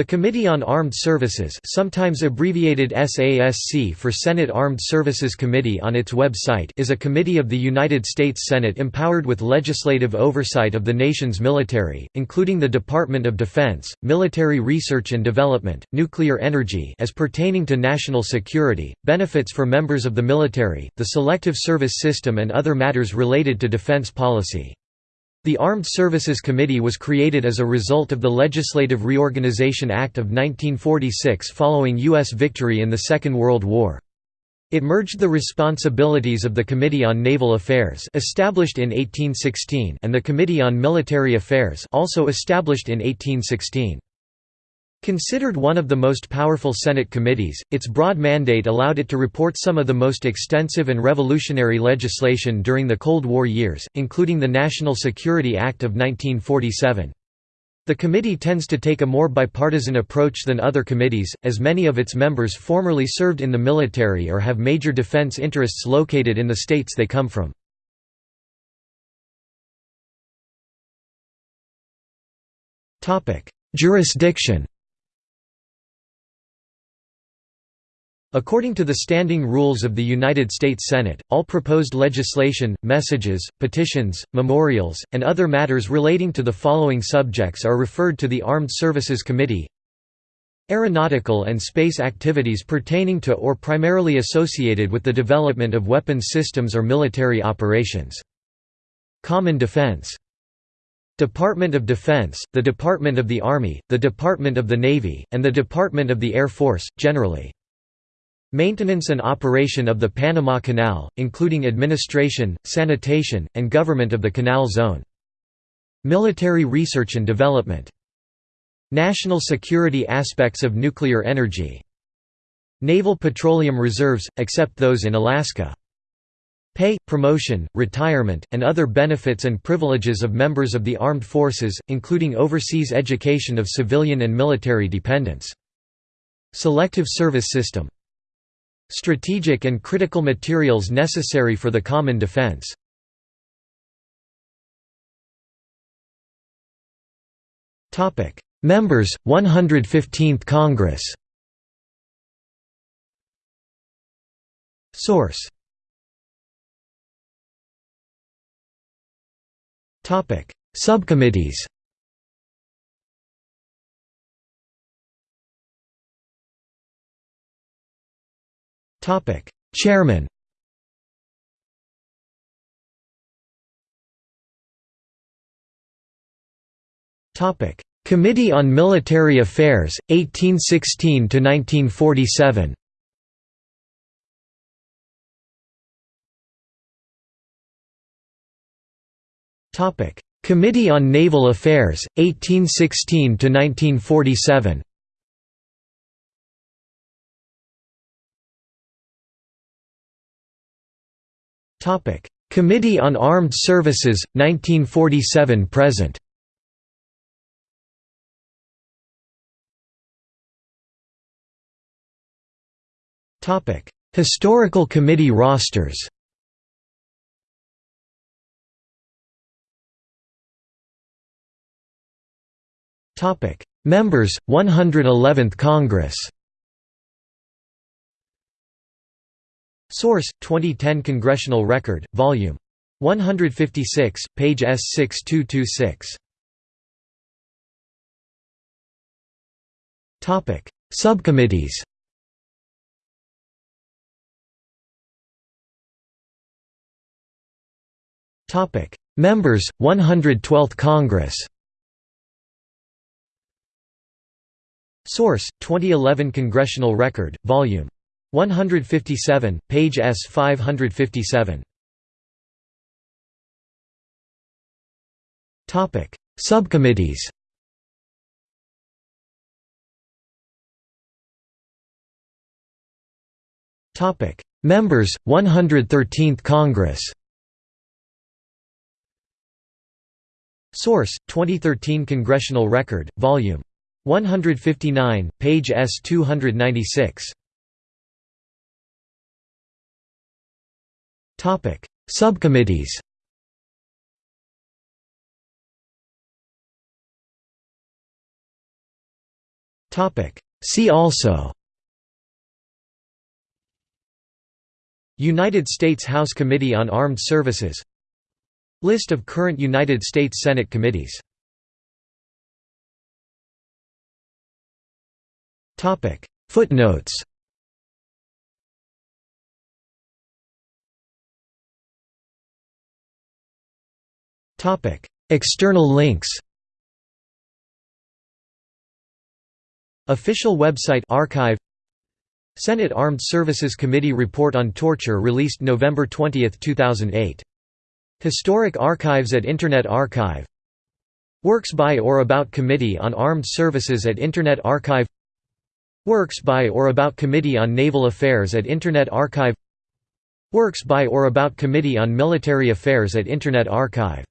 The Committee on Armed Services sometimes abbreviated SASC for Senate Armed Services Committee on its website is a committee of the United States Senate empowered with legislative oversight of the nation's military, including the Department of Defense, military research and development, nuclear energy as pertaining to national security, benefits for members of the military, the Selective Service System and other matters related to defense policy. The Armed Services Committee was created as a result of the Legislative Reorganization Act of 1946 following U.S. victory in the Second World War. It merged the responsibilities of the Committee on Naval Affairs established in 1816 and the Committee on Military Affairs also established in 1816. Considered one of the most powerful Senate committees, its broad mandate allowed it to report some of the most extensive and revolutionary legislation during the Cold War years, including the National Security Act of 1947. The committee tends to take a more bipartisan approach than other committees, as many of its members formerly served in the military or have major defense interests located in the states they come from. Jurisdiction According to the standing rules of the United States Senate, all proposed legislation, messages, petitions, memorials, and other matters relating to the following subjects are referred to the Armed Services Committee Aeronautical and space activities pertaining to or primarily associated with the development of weapons systems or military operations. Common Defense Department of Defense, the Department of the Army, the Department of the Navy, and the Department of the Air Force, generally. Maintenance and operation of the Panama Canal, including administration, sanitation, and government of the Canal Zone. Military research and development. National security aspects of nuclear energy. Naval petroleum reserves, except those in Alaska. Pay, promotion, retirement, and other benefits and privileges of members of the armed forces, including overseas education of civilian and military dependents. Selective service system Strategic and critical materials necessary for the common defense. Members, 115th Congress Source. Subcommittees Topic: Chairman. Topic: Committee on Military Affairs, 1816 to 1947. Topic: Committee on Naval Affairs, 1816 to 1947. Topic: Committee on Armed Services 1947 present. Topic: Historical Committee rosters. Topic: Members 111th Congress. Source: 2010 Congressional Record, Volume 156, page S6226. Topic: Subcommittees. Topic: Members 112th Congress. Source: 2011 Congressional Record, Volume 157, page S 557. Topic: Subcommittees. Topic: Members 113th Congress. Source: 2013 Congressional Record, Volume 159, page S 296. Topic: Subcommittees. See also United States House Committee on Armed Services List of current United States Senate committees Footnotes External links Official website archive Senate Armed Services Committee Report on Torture released November 20, 2008. Historic Archives at Internet Archive Works by or about Committee on Armed Services at Internet Archive Works by or about Committee on Naval Affairs at Internet Archive Works by or about Committee on Military Affairs at Internet Archive